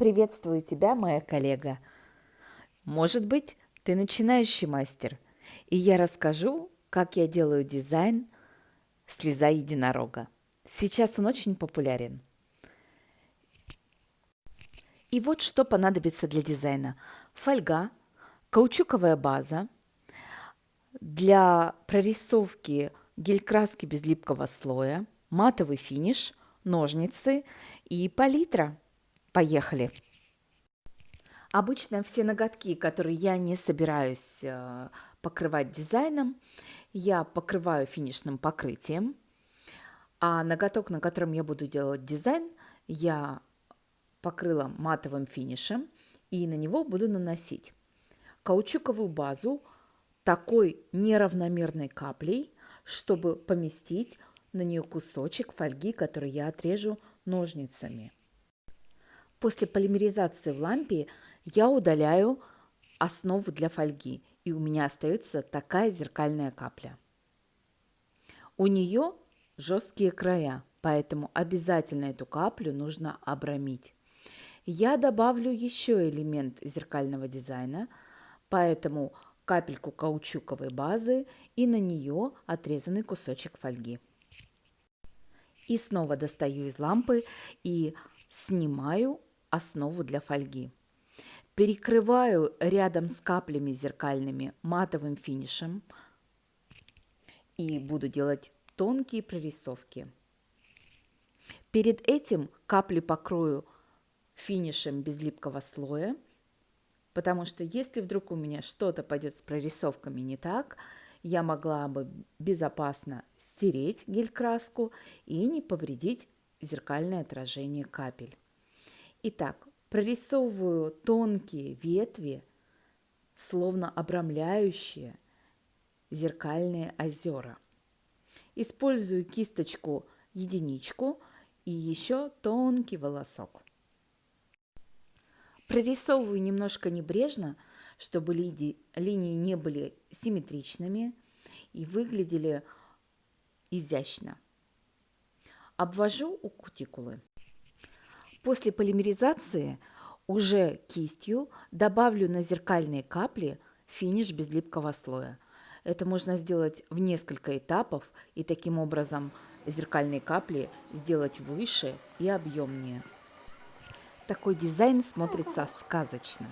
Приветствую тебя, моя коллега. Может быть, ты начинающий мастер, и я расскажу, как я делаю дизайн слеза единорога. Сейчас он очень популярен. И вот что понадобится для дизайна. Фольга, каучуковая база, для прорисовки гель-краски без липкого слоя, матовый финиш, ножницы и палитра. Поехали! Обычно все ноготки, которые я не собираюсь э, покрывать дизайном, я покрываю финишным покрытием, а ноготок, на котором я буду делать дизайн, я покрыла матовым финишем и на него буду наносить каучуковую базу такой неравномерной каплей, чтобы поместить на нее кусочек фольги, который я отрежу ножницами. После полимеризации в лампе я удаляю основу для фольги, и у меня остается такая зеркальная капля. У нее жесткие края, поэтому обязательно эту каплю нужно обрамить. Я добавлю еще элемент зеркального дизайна, поэтому капельку каучуковой базы и на нее отрезанный кусочек фольги. И снова достаю из лампы и снимаю основу для фольги. Перекрываю рядом с каплями зеркальными матовым финишем и буду делать тонкие прорисовки. Перед этим капли покрою финишем без липкого слоя, потому что если вдруг у меня что-то пойдет с прорисовками не так, я могла бы безопасно стереть гель-краску и не повредить зеркальное отражение капель. Итак, прорисовываю тонкие ветви, словно обрамляющие зеркальные озера. Использую кисточку единичку и еще тонкий волосок. Прорисовываю немножко небрежно, чтобы линии не были симметричными и выглядели изящно. Обвожу у кутикулы. После полимеризации уже кистью добавлю на зеркальные капли финиш без липкого слоя. Это можно сделать в несколько этапов и таким образом зеркальные капли сделать выше и объемнее. Такой дизайн смотрится сказочно.